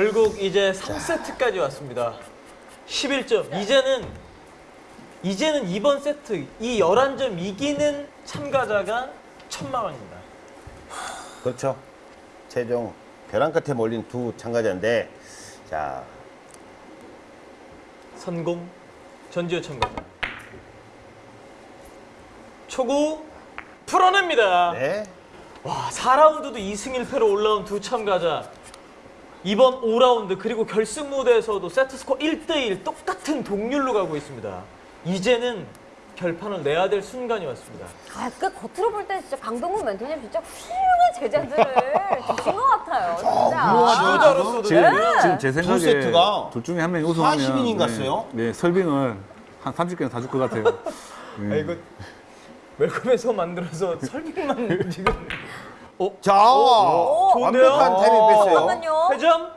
결국 이제 3세트까지 왔습니다. 11점. 이제는 이제는 이번 세트 이 11점 이기는 참가자가 천만 원입니다. 그렇죠. 최종 벼랑 끝에 몰린 두 참가자인데 자 선공 전지효 참가자. 초구 풀어냅니다. 네. 와, 4라운드도 2승 1패로 올라온 두 참가자. 이번 5라운드 그리고 결승 무대에서도 세트 스코어 1대1 똑같은 동률로 가고 있습니다. 이제는 결판을 내야 될 순간이 왔습니다. 아, 그 겉으로 볼 때 진짜 강동구 멘토님 진짜 훌륭한 제자들을 주신 것 같아요. 진짜. 훌륭하죠. 지도자로서도 지금, 네. 지금 제 생각에 세트가 둘 중에 한 명이 우승하면 40인인 갔어요? 네, 네, 설빙을 한 30개는 다 줄 것 같아요. 아, 이거 웰컴에서 만들어서 설명만 지금. 어? 자 좋은데요? 완벽한 타이밍 뺐어요. 잠깐만요. 회전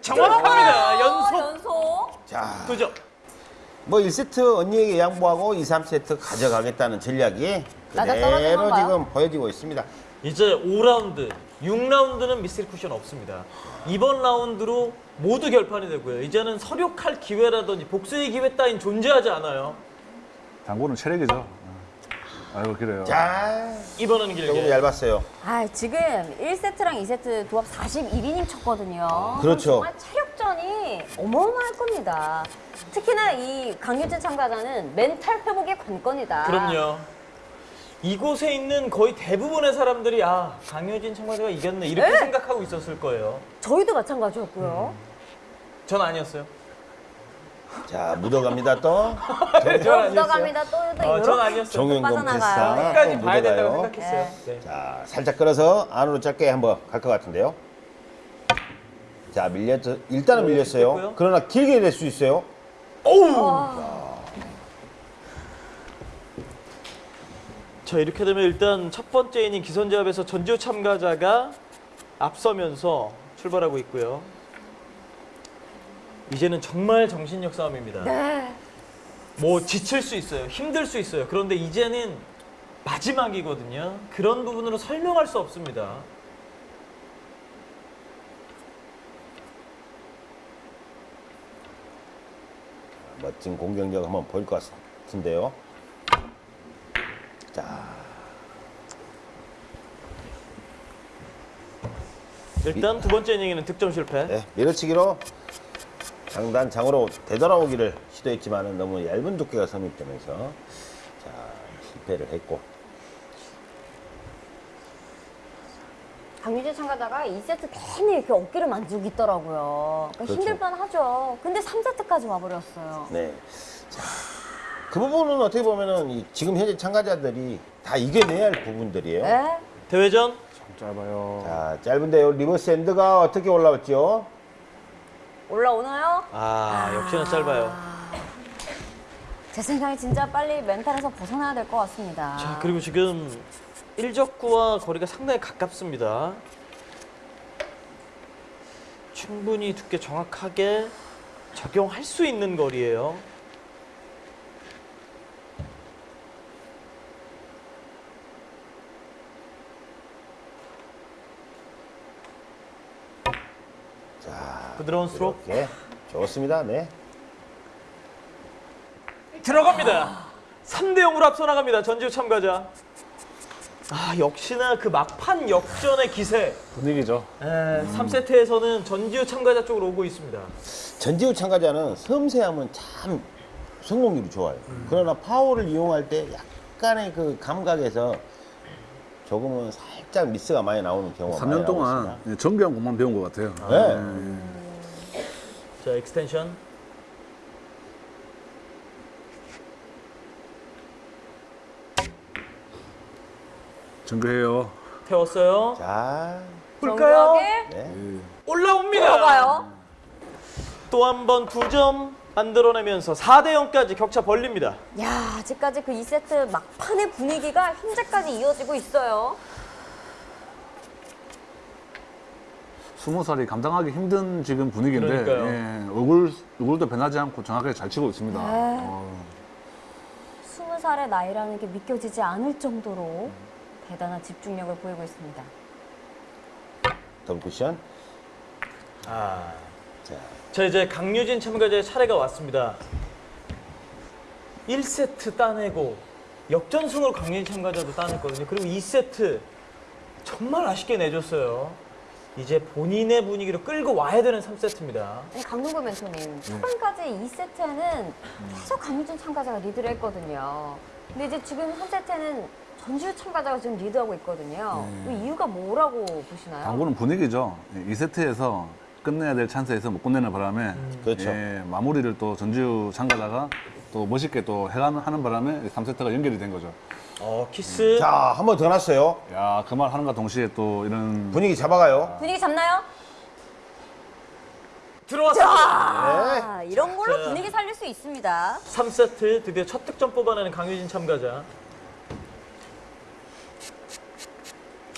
정확합니다. 어, 연속 연속. 자, 두 점. 뭐 1세트 언니에게 양보하고 2, 3세트 가져가겠다는 전략이 그대로. 지금 보여지고 있습니다. 이제 5라운드, 6라운드는 미스터리 쿠션 없습니다. 이번 라운드로 모두 결판이 되고요. 이제는 서력할 기회라든지 복수의 기회 따윈 존재하지 않아요. 당구는 체력이죠. 아이고 그래요. 자, 이번은 조금 길게. 얇았어요. 아, 지금 1세트랑 2세트 도합 41이닝 쳤거든요. 그렇죠. 정말 체력전이 어마어마할 겁니다. 특히나 이 강유진 참가자는 멘탈 회복의 관건이다. 그럼요. 이곳에 있는 거의 대부분의 사람들이 아 강효진 참가자가 이겼네 이렇게 네? 생각하고 있었을 거예요. 저희도 마찬가지였고요. 전 아니었어요. 자, 묻어갑니다 또. 전저 아니었어요. 묻어갑니다. 또, 또 어, 전 아니었어요. 빠져나가요. 패스 끝까지 또 봐야 된다고. 생각했어요. 네. 자, 살짝 끌어서 안으로 짧게 한번 갈 것 같은데요. 자, 밀렸, 일단은 네, 밀렸어요. 됐고요. 그러나 길게 될수 있어요. 자 이렇게 되면 일단 첫 번째 이닝 기선제압에서 전지호 참가자가 앞서면서 출발하고 있고요. 이제는 정말 정신력 싸움입니다. 네. 뭐 지칠 수 있어요. 힘들 수 있어요. 그런데 이제는 마지막이거든요. 그런 부분으로 설명할 수 없습니다. 멋진 공격력 한번 보일 것 같은데요. 자, 일단 두 번째 이닝에는 득점 실패. 네, 밀어치기로 장단 장으로 되돌아오기를 시도했지만 너무 얇은 두께가 성립되면서 자 실패를 했고 강유진 참가자가 2세트 괜히 이렇게 어깨를 만지고 있더라고요. 그러니까 그렇죠. 힘들 뻔하죠. 근데 3세트까지 와버렸어요. 네. 자, 그 부분은 어떻게 보면은 이 지금 현재 참가자들이 다 이겨내야 할 부분들이에요. 네. 대회전 짧아요. 자, 짧은데요. reverse end가 어떻게 올라왔죠? 올라오나요? 아 역시나 짧아요. 제 생각에 진짜 빨리 멘탈에서 벗어나야 될 것 같습니다. 자 그리고 지금 일적구와 거리가 상당히 가깝습니다. 충분히 두께 정확하게 적용할 수 있는 거리예요. 부드러운 스트로크 좋습니다. 네. 들어갑니다. 3대 0으로 앞서 나갑니다. 전지우 참가자. 아 역시나 그 막판 역전의 기세. 분위기죠. 에, 3세트에서는 전지우 참가자 쪽으로 오고 있습니다. 전지우 참가자는 섬세함은 참 성공률이 좋아요. 그러나 파워를 이용할 때 약간의 그 감각에서 조금은 살짝 미스가 많이 나오는 경우가 많이 3년 나오고 동안. 예, 정교한 것만 배운 것 같아요. 네. 자 extension. 정교해요. 태웠어요. 자, 볼까요? 정교하게 네. 올라옵니다. 들어가요. 또 한번두점 만들어내면서 4대 0까지 격차 벌립니다. 야, 아직까지 그 2세트 막판의 분위기가 현재까지 이어지고 있어요. 스무 살이 감당하기 힘든 지금 분위기인데 그러니까요. 예, 얼굴 얼굴도 변하지 않고 정확하게 잘 치고 있습니다. 네. 어, 20살의 나이라는 게 믿겨지지 않을 정도로 대단한 집중력을 보이고 있습니다. 더블 쿠션. 아, 자, 자 이제 강유진 참가자의 차례가 왔습니다. 1세트 따내고 역전승으로 강유진 참가자도 따냈거든요. 그리고 2세트 정말 아쉽게 내줬어요. 이제 본인의 분위기로 끌고 와야 되는 3세트입니다. 아니, 강동구 멘토님, 초반까지 2세트에는 계속 강유진 참가자가 리드를 했거든요. 근데 이제 지금 3세트에는 전지우 참가자가 지금 리드하고 있거든요. 그 이유가 뭐라고 보시나요? 당구는 분위기죠. 2세트에서 끝내야 될 찬스에서 못 끝내는 바람에 그렇죠. 예, 마무리를 또 전지우 참가자가 또 멋있게 또 해가는 하는 바람에 3세트가 연결이 된 거죠. 어 키스. 자, 한 번 더 났어요. 야, 그 말 하는가 동시에 또 이런 분위기 잡아가요. 분위기 잡나요? 들어왔습니다. 아, 이런 걸로 자. 분위기 살릴 수 있습니다. 3세트 드디어 첫 득점 뽑아내는 강유진 참가자.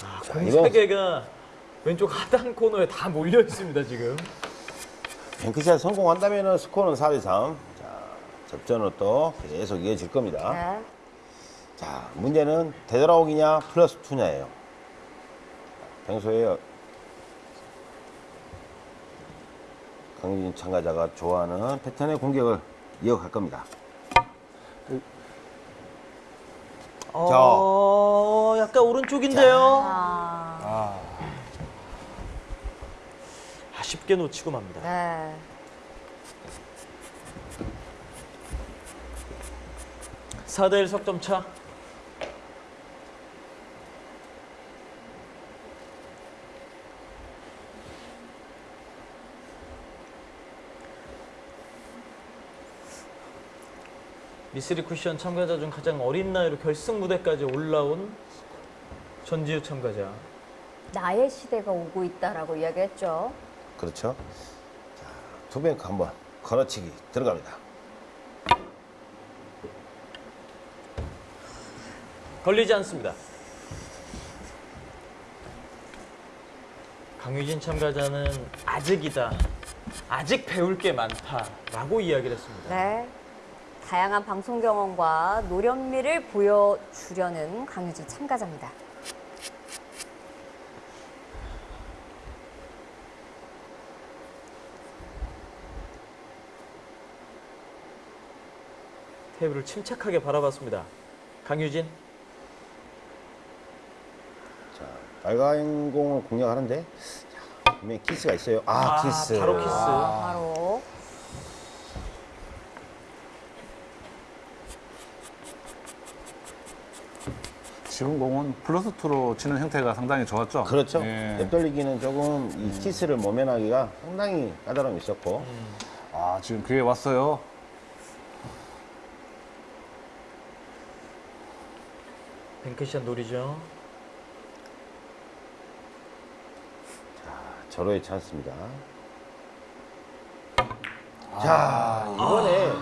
아, 공 이거- 3개가 왼쪽 하단 코너에 다 몰려 있습니다, 지금. 뱅크샷 성공한다면 스코어는 4대 3. 자, 접전으로 또 계속 이어질 겁니다. 네. 자, 문제는 되돌아오기냐 플러스 2냐예요. 평소에 강유진 참가자가 좋아하는 패턴의 공격을 이어갈 겁니다. 어, 약간 오른쪽인데요. 아, 아, 아 쉽게 놓치고 맙니다. 네. 사 4대1 석점 차. 미쓰리 쿠션 참가자 중 가장 어린 나이로 결승 무대까지 올라온 전지우 참가자. 나의 시대가 오고 있다라고 이야기했죠. 그렇죠? 자, 투뱅크 한번 걸어치기 들어갑니다. 걸리지 않습니다. 강유진 참가자는 아직이다. 아직 배울 게 많다라고 이야기를 했습니다. 네. 다양한 방송 경험과 노련미를 보여주려는 강유진 참가자입니다. 테이블을 침착하게 바라봤습니다. 강유진. 자, 빨간 공을 공략하는데 자, 분명히 키스가 있어요. 아, 아, 키스. 바로 키스. 바로 지금 공은 플러스 2로 치는 형태가 상당히 좋았죠. 그렇죠. 예. 옆돌리기는 조금 이 키스를 모면하기가 상당히 까다로움이 있었고 아, 지금 기회 왔어요. 뱅크샷 노리죠. 절호의 찬스입니다. 자, 이번에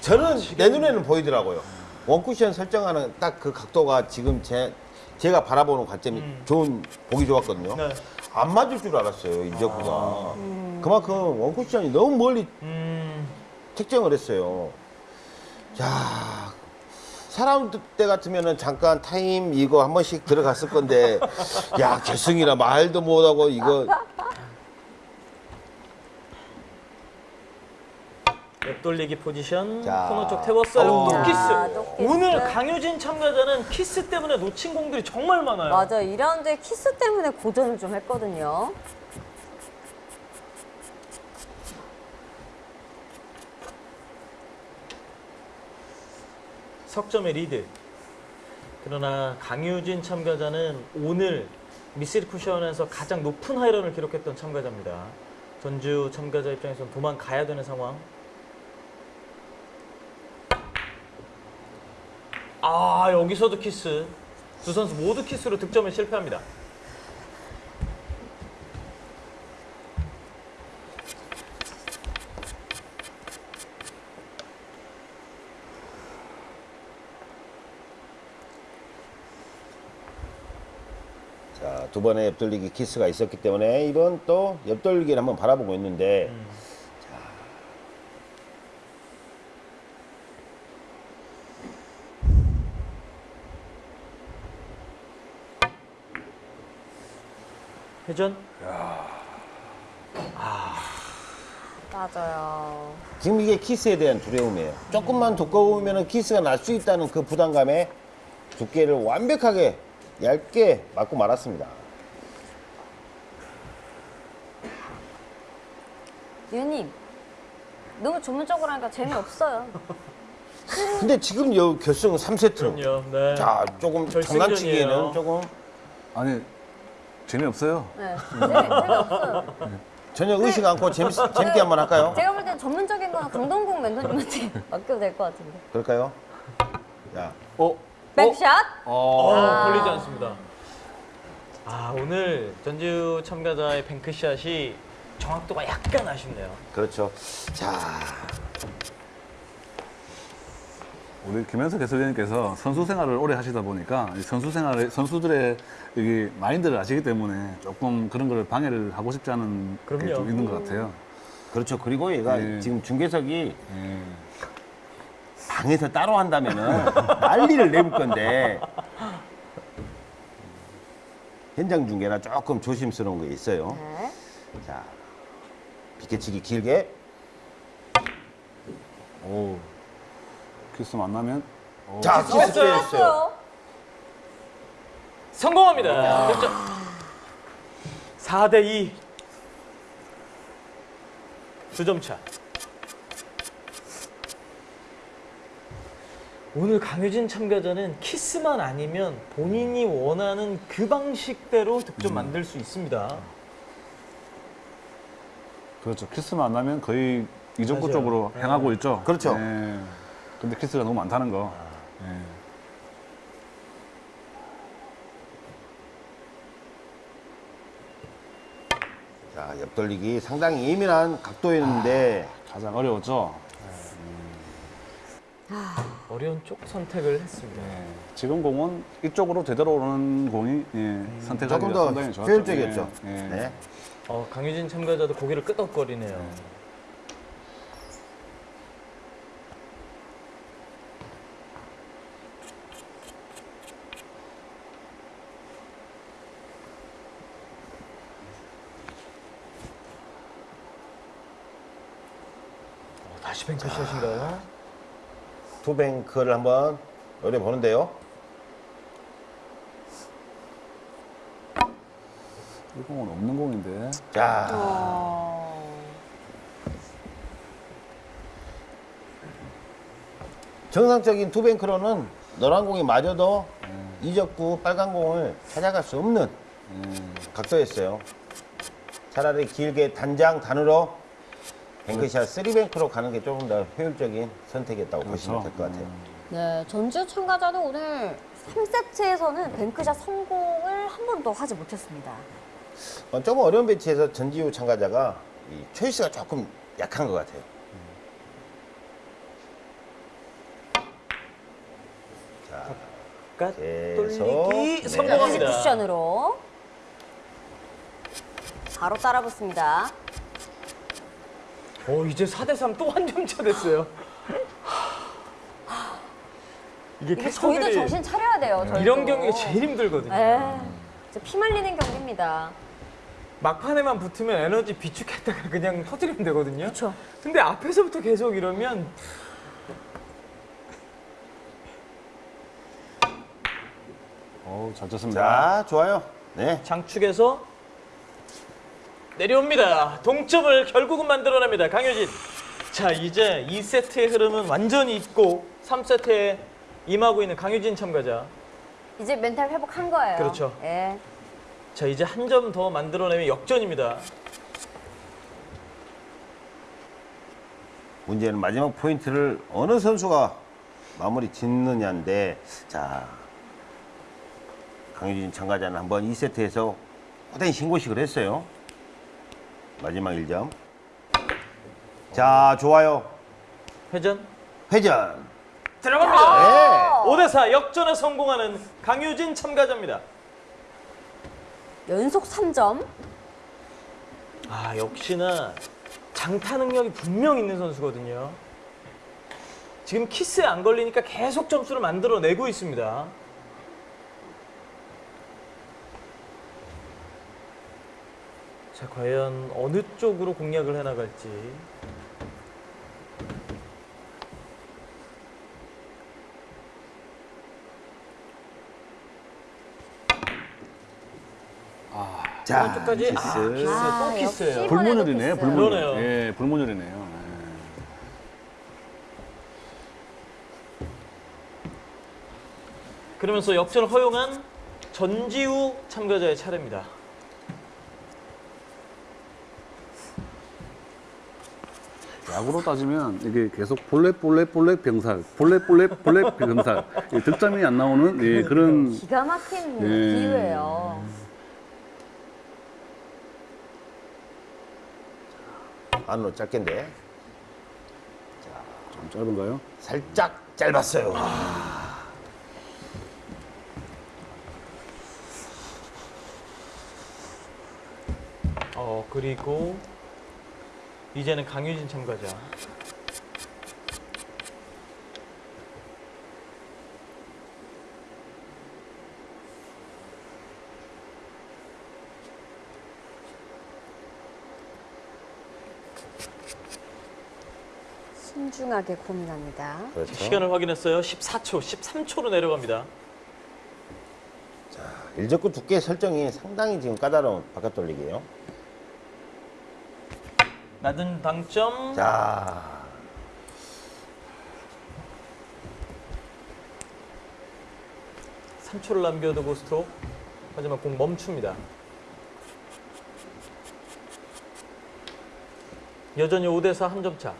저는 내 눈에는 보이더라고요. 원쿠션 설정하는 딱 그 각도가 지금 제, 제가 바라보는 관점이 좋은, 보기 좋았거든요. 네. 안 맞을 줄 알았어요, 이적구가. 그만큼 원쿠션이 너무 멀리 음, 책정을 했어요. 자, 사람 때 같으면은 잠깐 타임 이거 한 번씩 들어갔을 건데, 야, 결승이라 말도 못하고 이거. 옆돌리기 포지션 자. 코너 쪽 태웠어요. 오. 또 키스. 야, 또 키스. 오늘 강유진 참가자는 키스 때문에 놓친 공들이 정말 많아요. 맞아. 2라운드에 키스 때문에 고전을 좀 했거든요. 석점의 리드. 그러나 강유진 참가자는 오늘 미스 쓰리쿠션에서 가장 높은 high run을 기록했던 참가자입니다. 전지우 참가자 입장에서는 도망가야 되는 상황. 아 여기서도 키스. 두 선수 모두 키스로 득점에 실패합니다. 자, 두 번의 옆돌리기 키스가 있었기 때문에 이번 또 옆돌리기를 한번 바라보고 있는데, 회전. 아 맞아요. 지금 이게 키스에 대한 두려움이에요. 조금만 두꺼우면 키스가 날 수 있다는 그 부담감에 두께를 완벽하게 얇게 맞고 말았습니다. 유님 너무 전문적으로 하니까 재미없어요. 근데 지금 여 결승 3세트. 그럼요. 네. 자, 조금 결승전이에요. 장난치기에는 조금 아니 재미없어요. 네. 재미, 재미 없어요. 전혀 의식 않고 재밌, 재밌게 한번 할까요? 제가 볼 땐 전문적인 거는 강동국 멘토님한테 맡겨도 될 것 같은데. 그럴까요? 자, 어? 백샷? 어, 아. 걸리지 않습니다. 아, 오늘 전지우 참가자의 뱅크샷이 정확도가 약간 아쉽네요. 그렇죠. 자, 우리 김현석 해설위원님께서 선수 생활을 오래 하시다 보니까 이 선수 생활의 선수들의 이 마인드를 아시기 때문에 조금 그런 거를 방해를 하고 싶지 않은 게 그럼요. 좀 있는 것 같아요. 그렇죠. 그리고 얘가 네. 지금 중계석이 예. 방에서 따로 한다면은 난리를 내볼 건데 현장 중계라 조금 조심스러운 게 있어요. 네. 자, 비켜치기 길게. 오. 키스 만나면 오. 자, 키스. 좋았어요. 성공합니다. 득점. 4대 2. 두점 차. 오늘 강효진 참가자는 키스만 아니면 본인이 원하는 그 방식대로 득점 만들 수 있습니다. 그렇죠. 키스만 안 나면 거의 이적구 맞아요. 쪽으로 네. 향하고 있죠. 그렇죠. 예. 근데 키스가 너무 많다는 거. 예. 자, 옆돌리기 상당히 예민한 각도였는데 가장 어려웠죠. 어려운 쪽 선택을 했습니다. 예. 지금 공은 이쪽으로 되돌아 오는 공이 예, 선택하기가 조금 더 상당히 좋았죠. 효율적이었죠. 예. 예. 네. 어, 강효진 참가자도 고개를 끄덕거리네요. 어, 다시 뱅크 샷인가요? 투뱅크를 한번 노려 보는데요. 이 공은 없는 공인데. 자, 어... 정상적인 투뱅크로는 노란 공이 맞아도 이적구 빨간 공을 찾아갈 수 없는 각도였어요. 차라리 길게 단장단으로 뱅크샷 three bank로 가는 게 조금 더 효율적인 선택이었다고 보시면 될 것 같아요. 네, 전주 참가자도 오늘 3세트에서는 뱅크샷 성공을 한 번도 하지 못했습니다. 어, 조금 어려운 배치에서 전지우 참가자가 이 choice가 조금 약한 것 같아요. 까 계속. 돌리기 네. 성공합니다. 쿠션으로 바로 따라붙습니다. 어, 이제 4대 3 또 한 점 차 됐어요. 이게 저희도 캐스터들이 정신 차려야 돼요. 저희도. 이런 경기가 제일 힘들거든요. 에, 진짜 피 말리는 경기입니다. 막판에만 붙으면 에너지 비축했다가 그냥 터뜨리면 되거든요. 그렇죠. 근데 앞에서부터 계속 이러면 어우, 잘 쳤습니다. 자, 좋아요. 네. 장축에서 내려옵니다. 동점을 결국은 만들어냅니다. 강효진. 자, 이제 2세트의 흐름은 완전히 있고 3세트에 임하고 있는 강효진 참가자. 이제 멘탈 회복한 거예요. 그렇죠. 예. 자, 이제 한 점 더 만들어내면 역전입니다. 문제는 마지막 포인트를 어느 선수가 마무리 짓느냐인데, 자, 강유진 참가자는 한번 2세트에서 호단히 신고식을 했어요. 마지막 1점. 자, 좋아요. 회전 회전. 들어갑니다. 네. 5대 4 역전에 성공하는 강효진 참가자입니다. 연속 3점. 아, 역시나 장타 능력이 분명 있는 선수거든요. 지금 키스에 안 걸리니까 계속 점수를 만들어내고 있습니다. 자, 과연 어느 쪽으로 공략을 해나갈지. 자, 오른쪽까지. 키스. 아, 키스. 아, 또 키스예요. 불문율. 그러네요. 예, 불문율이네요. 예. 그러면서 역전을 허용한 전지우 참가자의 차례입니다. 야구로 따지면 이게 계속 볼넷 볼넷 볼넷 병살, 볼넷 볼넷 볼넷 병살. 예, 득점이 안 나오는 예, 그런 기가 막힌 예. 기회예요. 안으로 짧게인데 좀 짧은가요? 살짝 짧았어요. 어, 그리고 이제는 강유진 참가자. 신중하게 고민합니다. 그렇죠. 시간을 확인했어요. 14초, 13초로 내려갑니다. 일적구 두께 설정이 상당히 지금 까다로운 바깥 돌리기예요. 낮은 당점. 자, 삼초를 남겨두고 스트로크. 하지만 공 멈춥니다. 여전히 5대4 한 점 차.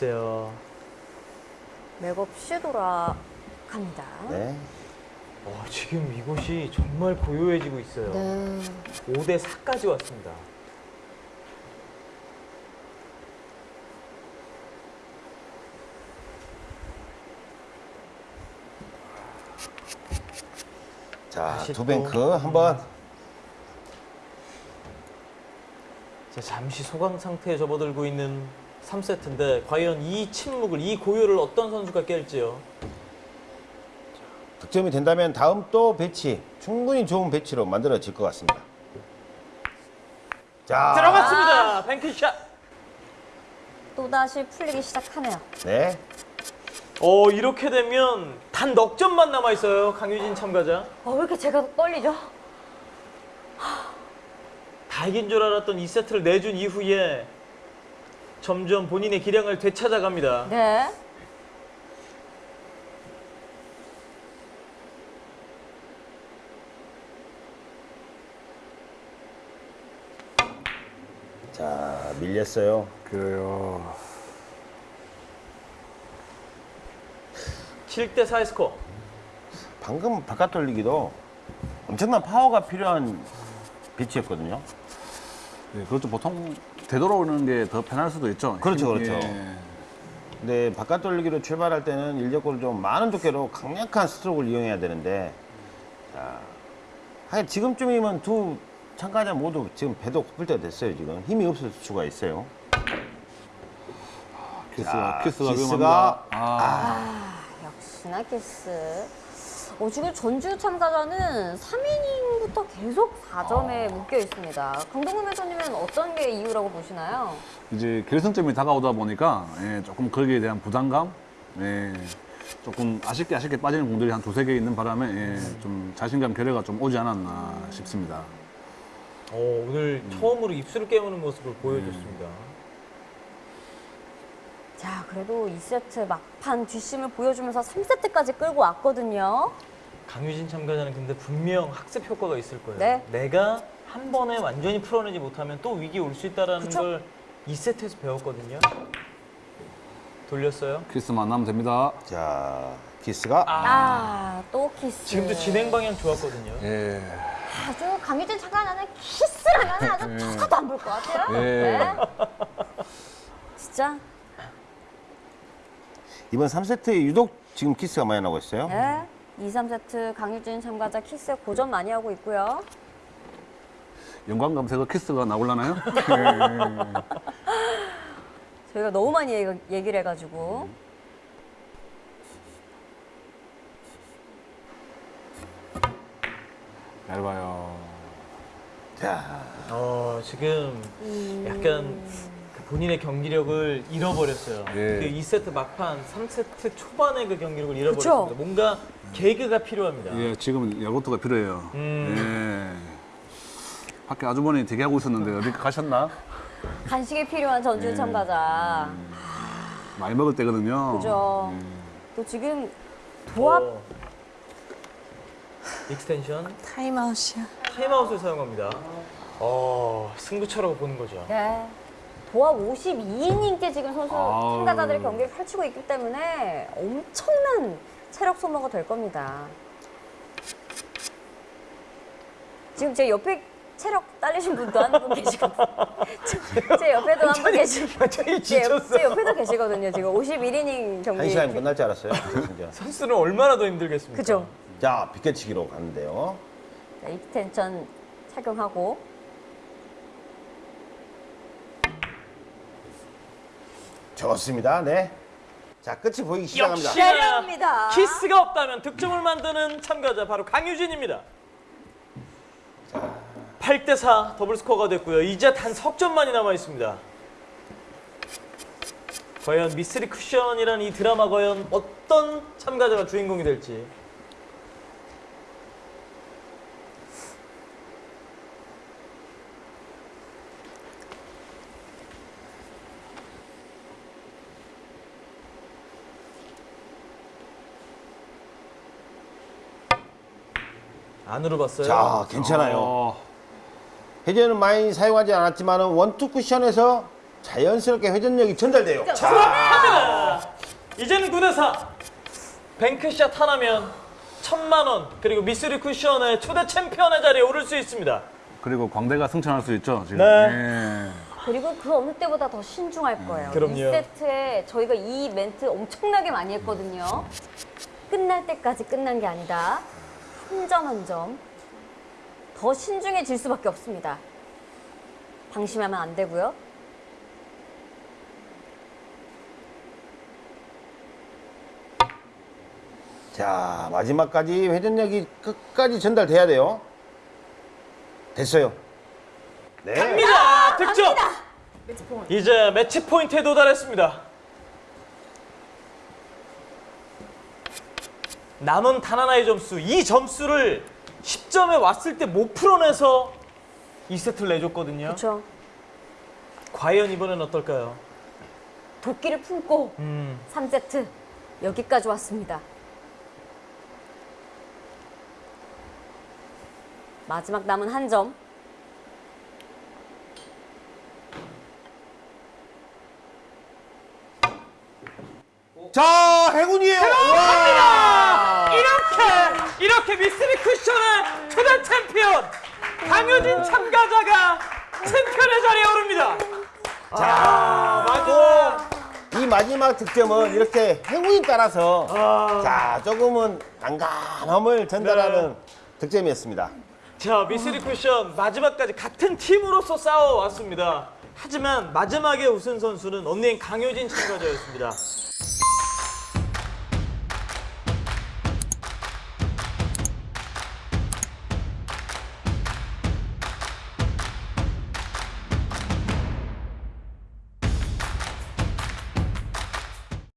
글쎄요. 맥없 이 돌아갑니다. 네. 어, 지금 이곳이 정말 고요해지고 있어요. 네. 5대 4까지 왔습니다. 자, 두 또. 뱅크 한번 자, 잠시 소강 상태에 접어들고 있는 3세트인데 과연 이 침묵을 이 고요를 어떤 선수가 깰지요. 득점이 된다면 다음 또 배치 충분히 좋은 배치로 만들어질 것 같습니다. 자, 들어갔습니다. 뱅크샷. 또다시 풀리기 시작하네요. 네. 어, 이렇게 되면 단 넉 점만 남아 있어요. 강유진 참가자. 어, 왜 이렇게 제가 떨리죠? 다 이긴 줄 알았던 2세트를 내준 이후에 점점 본인의 기량을 되찾아갑니다. 네. 자, 밀렸어요. 그래요. 7대 4의 스코어. 방금 바깥 돌리기도 엄청난 파워가 필요한 배치였거든요. 예, 그렇죠. 보통 되돌아오는 게 더 편할 수도 있죠. 그렇죠, 힘- 그렇죠. 예. 근데 바깥 돌리기로 출발할 때는 일반적으로 좀 많은 두께로 강력한 스트로크를 이용해야 되는데 자, 하여 지금쯤이면 두 참가자 모두 지금 배도 고플 때가 됐어요 지금 힘이 없을 수가 있어요 키스가 자, 키스가 키스가- 위험합니다. 아, 아, 역시나 키스. 어, 지금 전주 참가자는 3이닝부터 계속 4점에 묶여 있습니다. 강동근 해설님은 어떤 게 이유라고 보시나요? 이제 결승점이 다가오다 보니까 예, 조금 거기에 대한 부담감, 예, 조금 아쉽게 아쉽게 빠지는 공들이 한 두세 개 있는 바람에 예, 좀 자신감 결여가 좀 오지 않았나 싶습니다. 어, 오늘 처음으로 입술을 깨무는 모습을 보여줬습니다. 자, 그래도 2세트 막판 뒷심을 보여주면서 3세트까지 끌고 왔거든요. 강유진 참가자는 근데 분명 학습 효과가 있을 거예요. 네. 내가 한 번에 완전히 풀어내지 못하면 또 위기 올 수 있다라는 그쵸? 걸 2세트에서 배웠거든요. 돌렸어요. 키스만 안 나면 됩니다. 자 키스가 아, 또 키스. 지금도 진행 방향 좋았거든요. 예. 아주 강유진 참가자는 키스를 하면 아주 쳐다도 안 볼 것 같아요. 예. 네. 진짜 이번 3세트에 유독 지금 키스가 많이 나고 있어요. 네. 2, 3세트 강유진 참가자 키스 고전 많이 하고 있고요. 연관 검색어 키스가 나올라나요? 네. 저희가 너무 많이 얘기, 얘기를 해가지고. 얇아요. 자, 어, 지금 약간 그 본인의 경기력을 잃어버렸어요. 예. 그 2세트 막판, 3세트 초반의 그 경기력을 잃어버렸습니다. 그쵸? 뭔가 개그가 필요합니다. 예, 지금은 야구트가 필요해요. 음. 예. 밖에 아주머니 대기하고 있었는데 어디 가셨나? 간식이 필요한 전주 예. 참가자. 많이 먹을 때거든요. 그죠. 또 지금 도합 어. extension 타임아웃이야. 타임아웃을 사용합니다. 어, 승부처라고 보는 거죠. 네. 도합 52이닝째 지금 선수 아우. 참가자들의 경기를 펼치고 있기 때문에 엄청난 체력 소모가 될 겁니다. 지금 제 옆에 체력 딸리신 분도 한 분 계시거든요. 제- 제 옆에도 한 분 계시고 제, 옆-. 제 옆에도 계시거든요. 지금 51이닝 경기. 한 시간이 끝날 줄 알았어요. 진짜. 선수는 얼마나 더 힘들겠습니까? 그죠. 자, 비껴치기로 가는데요. 자, extension 착용하고 좋습니다. 네. 자, 끝이 보이기 시작합니다. 역시 내려옵니다. 키스가 없다면 득점을 만드는 참가자 바로 강유진입니다. 8대4 더블 스코어가 됐고요. 이제 단 석점만이 남아 있습니다. 과연 미스리 쿠션이라는 이 드라마 과연 어떤 참가자가 주인공이 될지 안으로 봤어요. 자, 괜찮아요. 어, 회전은 많이 사용하지 않았지만 원투 쿠션에서 자연스럽게 회전력이 전달돼요. 합니다. 이제는 9대4. 뱅크샷 하나면 천만 원 그리고 미스리 쿠션의 초대 챔피언의 자리에 오를 수 있습니다. 그리고 광대가 승천할 수 있죠, 지금. 네. 예. 그리고 그 어느 때보다 더 신중할 거예요. 그럼요. 2세트에 저희가 이 멘트 엄청나게 많이 했거든요. 끝날 때까지 끝난 게 아니다. 한 점 한 점. 더 신중해질 수밖에 없습니다. 방심하면 안 되고요. 자, 마지막까지 회전력이 끝까지 전달돼야 돼요. 됐어요. 네. 갑니다. 득점. 이제 매치 포인트에 도달했습니다. 남은 단 하나의 점수, 이 점수를 10점에 왔을 때 못 풀어내서 2세트를 내줬거든요. 그렇죠. 과연 이번엔 어떨까요? 도끼를 품고 음, 3세트 여기까지 왔습니다. 마지막 남은 한 점. 자, 행운이에요. 와! 이렇게 미스리 쿠션의 초대 챔피언 강효진 참가자가 챔피언의 자리에 오릅니다. 자, 마지막 이 마지막 득점은 이렇게 행운이 따라서 아. 자, 조금은 난감함을 전달하는 네. 득점이었습니다. 자, 미스리 쿠션 마지막까지 같은 팀으로서 싸워왔습니다. 하지만 마지막에 우승 선수는 언니인 강효진 참가자였습니다.